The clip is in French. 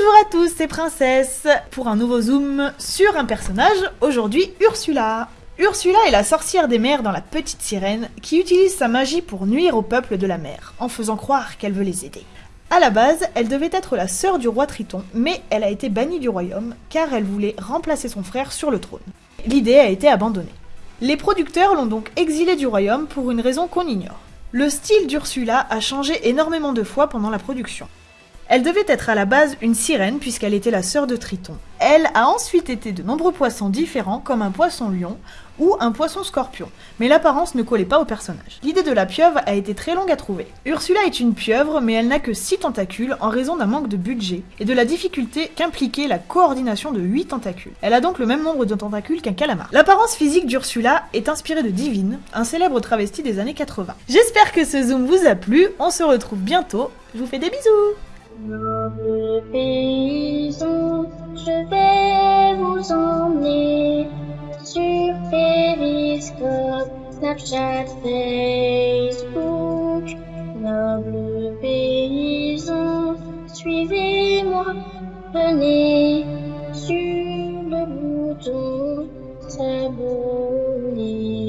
Bonjour à tous, c'est Princesse pour un nouveau zoom sur un personnage, aujourd'hui Ursula. Ursula est la sorcière des mers dans La Petite Sirène qui utilise sa magie pour nuire au peuple de la mer, en faisant croire qu'elle veut les aider. À la base, elle devait être la sœur du roi Triton, mais elle a été bannie du royaume car elle voulait remplacer son frère sur le trône. L'idée a été abandonnée. Les producteurs l'ont donc exilée du royaume pour une raison qu'on ignore. Le style d'Ursula a changé énormément de fois pendant la production. Elle devait être à la base une sirène puisqu'elle était la sœur de Triton. Elle a ensuite été de nombreux poissons différents comme un poisson lion ou un poisson scorpion, mais l'apparence ne collait pas au personnage. L'idée de la pieuvre a été très longue à trouver. Ursula est une pieuvre mais elle n'a que 6 tentacules en raison d'un manque de budget et de la difficulté qu'impliquait la coordination de 8 tentacules. Elle a donc le même nombre de tentacules qu'un calamar. L'apparence physique d'Ursula est inspirée de Divine, un célèbre travesti des années 80. J'espère que ce zoom vous a plu, on se retrouve bientôt, je vous fais des bisous Noble paysan, je vais vous emmener sur Periscope, Snapchat, Facebook. Noble paysan, suivez-moi, venez sur le bouton s'abonner.